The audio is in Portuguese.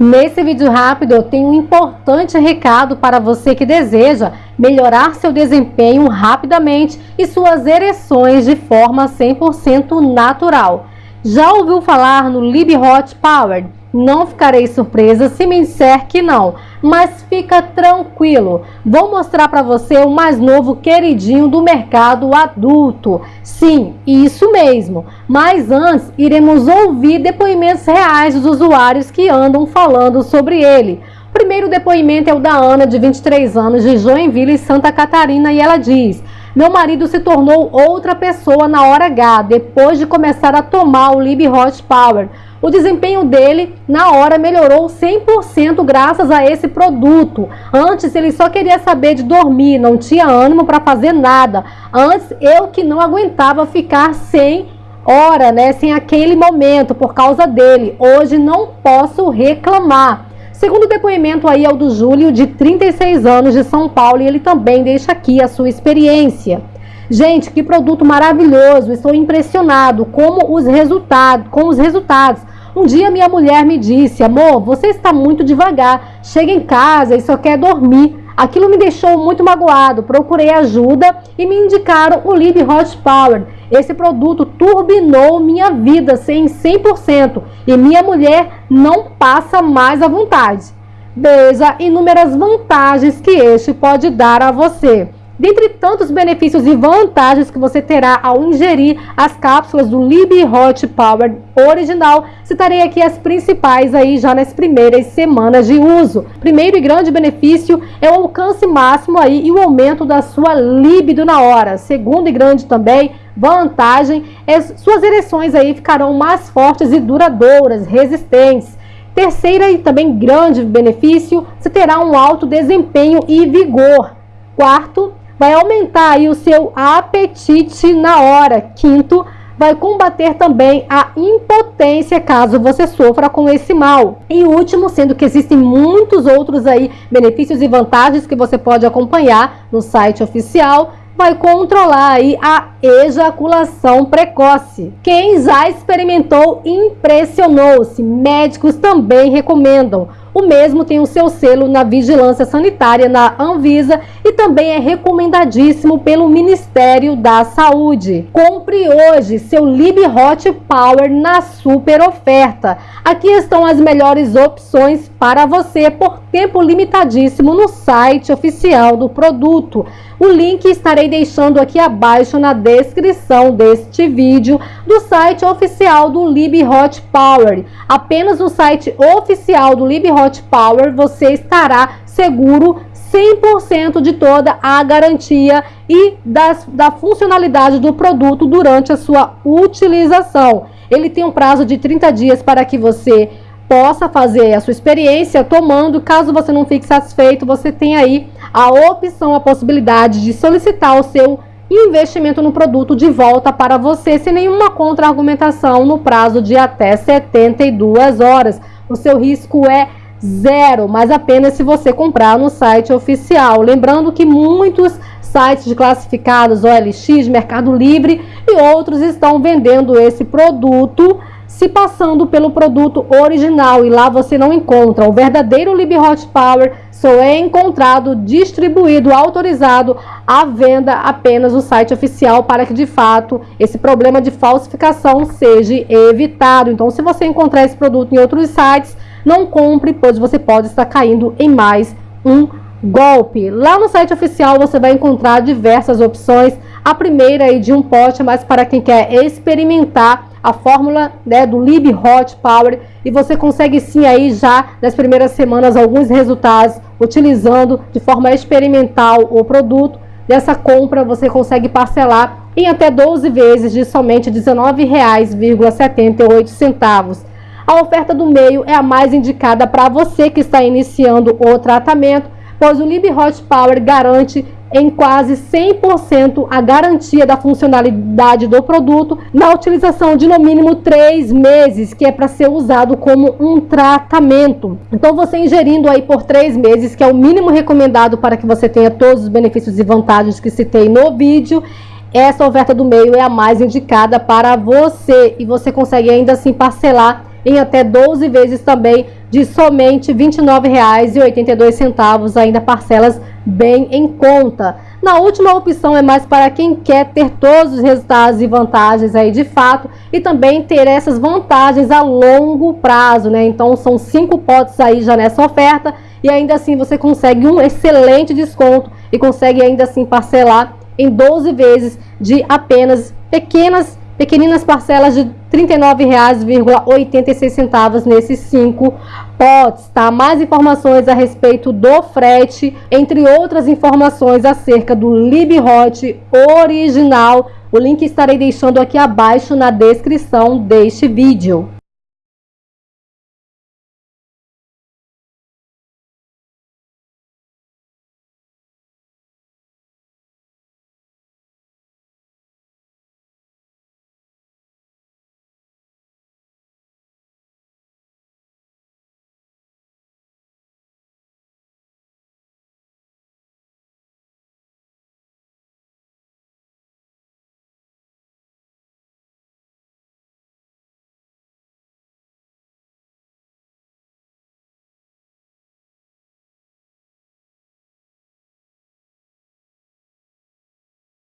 Nesse vídeo rápido eu tenho um importante recado para você que deseja melhorar seu desempenho rapidamente e suas ereções de forma 100% natural. Já ouviu falar no Lib Hot Power? Não ficarei surpresa se me disser que não, mas fica tranquilo. Vou mostrar para você o mais novo queridinho do mercado adulto. Sim, isso mesmo. Mas antes, iremos ouvir depoimentos reais dos usuários que andam falando sobre ele. O primeiro depoimento é o da Ana, de 23 anos, de Joinville, Santa Catarina, e ela diz... Meu marido se tornou outra pessoa na hora H, depois de começar a tomar o Lib Hot Power. O desempenho dele na hora melhorou 100% graças a esse produto. Antes ele só queria saber de dormir, não tinha ânimo para fazer nada. Antes eu que não aguentava ficar sem hora, né, sem aquele momento por causa dele. Hoje não posso reclamar. Segundo depoimento aí é o do Júlio, de 36 anos, de São Paulo, e ele também deixa aqui a sua experiência. Gente, que produto maravilhoso! Estou impressionado como os resultados, com os resultados. Um dia minha mulher me disse, amor, você está muito devagar, chega em casa e só quer dormir. Aquilo me deixou muito magoado, procurei ajuda e me indicaram o Lib Hot Power. Esse produto turbinou minha vida em 100% e minha mulher não passa mais à vontade. Veja inúmeras vantagens que este pode dar a você. Dentre tantos benefícios e vantagens que você terá ao ingerir as cápsulas do Lib Hot Power original, citarei aqui as principais aí já nas primeiras semanas de uso. Primeiro e grande benefício é o alcance máximo aí e o aumento da sua libido na hora. Segundo e grande também vantagem é suas ereções aí ficarão mais fortes e duradouras, resistentes. Terceira e também grande benefício, você terá um alto desempenho e vigor. Quarto, vai aumentar aí o seu apetite na hora. Quinto, vai combater também a impotência caso você sofra com esse mal. E último, sendo que existem muitos outros aí benefícios e vantagens que você pode acompanhar no site oficial, vai controlar aí a ejaculação precoce. Quem já experimentou impressionou-se. Médicos também recomendam. O mesmo tem o seu selo na vigilância sanitária na Anvisa e também é recomendadíssimo pelo Ministério da Saúde. Compre hoje seu Lib Hot Power na super oferta. Aqui estão as melhores opções para você por tempo limitadíssimo no site oficial do produto. O link estarei deixando aqui abaixo na descrição deste vídeo do site oficial do Lib Hot Power. Apenas no site oficial do Lib Hot Power você estará seguro 100% de toda a garantia e das, da funcionalidade do produto durante a sua utilização. Ele tem um prazo de 30 dias para que você possa fazer a sua experiência tomando. Caso você não fique satisfeito, você tem aí a opção, a possibilidade de solicitar o seu investimento no produto de volta para você sem nenhuma contra-argumentação no prazo de até 72 horas. O seu risco é zero, mas apenas se você comprar no site oficial. Lembrando que muitos sites de classificados, OLX, Mercado Livre e outros estão vendendo esse produto se passando pelo produto original e lá você não encontra. O verdadeiro Lib Hot Power só é encontrado, distribuído, autorizado à venda apenas no site oficial para que de fato esse problema de falsificação seja evitado. Então se você encontrar esse produto em outros sites, não compre, pois você pode estar caindo em mais um golpe. Lá no site oficial você vai encontrar diversas opções. A primeira é de um pote, mas para quem quer experimentar a fórmula né, do Lib Hot Power e você consegue sim aí já nas primeiras semanas alguns resultados utilizando de forma experimental o produto. Dessa compra você consegue parcelar em até 12 vezes de somente R$ 19,78. A oferta do meio é a mais indicada para você que está iniciando o tratamento, pois o Lib Hot Power garante em quase 100% a garantia da funcionalidade do produto na utilização de no mínimo 3 meses, que é para ser usado como um tratamento. Então você ingerindo aí por 3 meses, que é o mínimo recomendado para que você tenha todos os benefícios e vantagens que citei no vídeo, essa oferta do meio é a mais indicada para você e você consegue ainda assim parcelar em até 12 vezes também de somente R$ 29,82, ainda parcelas bem em conta. Na última opção é mais para quem quer ter todos os resultados e vantagens aí de fato e também ter essas vantagens a longo prazo, né? Então são cinco potes aí já nessa oferta e ainda assim você consegue um excelente desconto e consegue ainda assim parcelar em 12 vezes de apenas pequenas pequeninas parcelas de R$ 39,86 nesses cinco potes, tá? Mais informações a respeito do frete, entre outras informações acerca do LibHot original. O link estarei deixando aqui abaixo na descrição deste vídeo.